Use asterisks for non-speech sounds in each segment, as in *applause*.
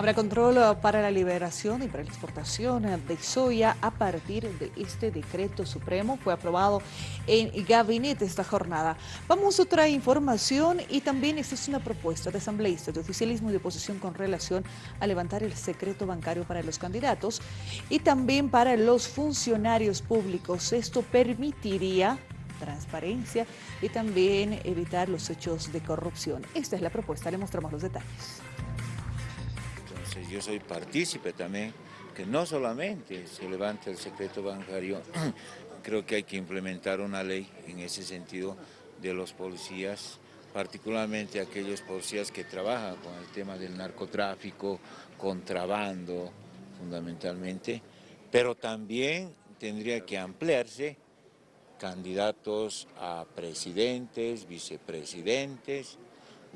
Habrá control para la liberación y para la exportación de soya a partir de este decreto supremo. Fue aprobado en gabinete esta jornada. Vamos a otra información y también existe una propuesta de asambleístas de oficialismo y de oposición con relación a levantar el secreto bancario para los candidatos y también para los funcionarios públicos. Esto permitiría transparencia y también evitar los hechos de corrupción. Esta es la propuesta, le mostramos los detalles yo soy partícipe también, que no solamente se levante el secreto bancario, *clears throat* creo que hay que implementar una ley en ese sentido de los policías, particularmente aquellos policías que trabajan con el tema del narcotráfico, contrabando fundamentalmente, pero también tendría que ampliarse candidatos a presidentes, vicepresidentes,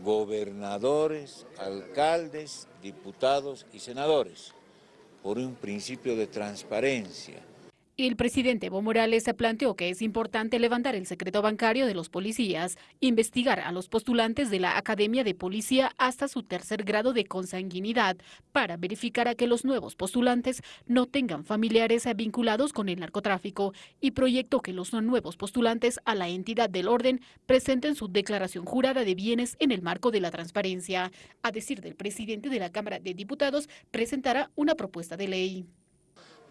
gobernadores, alcaldes, diputados y senadores, por un principio de transparencia, el presidente Evo Morales planteó que es importante levantar el secreto bancario de los policías, investigar a los postulantes de la Academia de Policía hasta su tercer grado de consanguinidad para verificar a que los nuevos postulantes no tengan familiares vinculados con el narcotráfico y proyectó que los nuevos postulantes a la entidad del orden presenten su declaración jurada de bienes en el marco de la transparencia. A decir del presidente de la Cámara de Diputados, presentará una propuesta de ley.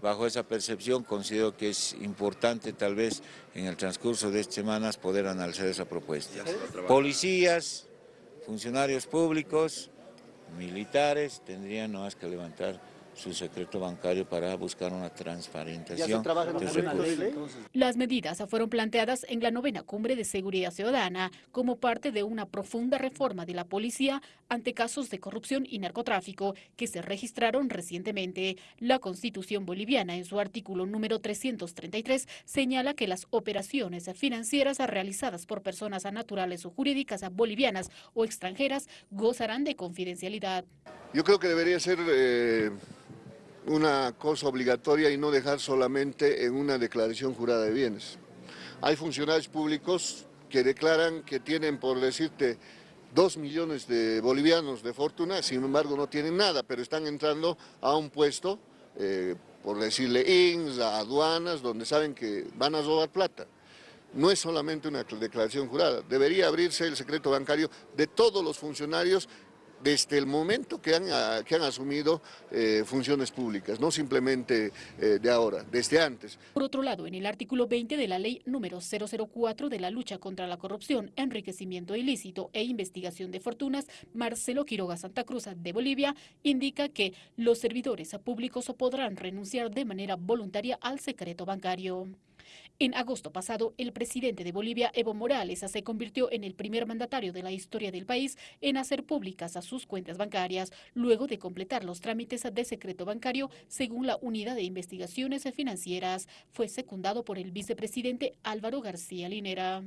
Bajo esa percepción considero que es importante tal vez en el transcurso de estas semanas poder analizar esa propuesta. Policías, funcionarios públicos, militares tendrían no más que levantar su secreto bancario para buscar una transparentación Las medidas fueron planteadas en la novena cumbre de seguridad ciudadana como parte de una profunda reforma de la policía ante casos de corrupción y narcotráfico que se registraron recientemente. La Constitución boliviana en su artículo número 333 señala que las operaciones financieras realizadas por personas naturales o jurídicas bolivianas o extranjeras gozarán de confidencialidad. Yo creo que debería ser... Eh, una cosa obligatoria y no dejar solamente en una declaración jurada de bienes. Hay funcionarios públicos que declaran que tienen, por decirte, dos millones de bolivianos de fortuna, sin embargo no tienen nada, pero están entrando a un puesto, eh, por decirle INS, a aduanas, donde saben que van a robar plata. No es solamente una declaración jurada, debería abrirse el secreto bancario de todos los funcionarios desde el momento que han, ah, asumido eh, funciones públicas, no simplemente eh, de ahora, desde antes. Por otro lado, en el artículo 20 de la ley número 004 de la lucha contra la corrupción, enriquecimiento ilícito e investigación de fortunas, Marcelo Quiroga Santa Cruz de Bolivia indica que los servidores públicos podrán renunciar de manera voluntaria al secreto bancario. En agosto pasado, el presidente de Bolivia, Evo Morales, se convirtió en el primer mandatario de la historia del país en hacer públicas a sus cuentas bancarias, luego de completar los trámites de secreto bancario según la Unidad de Investigaciones Financieras. Fue secundado por el vicepresidente Álvaro García Linera.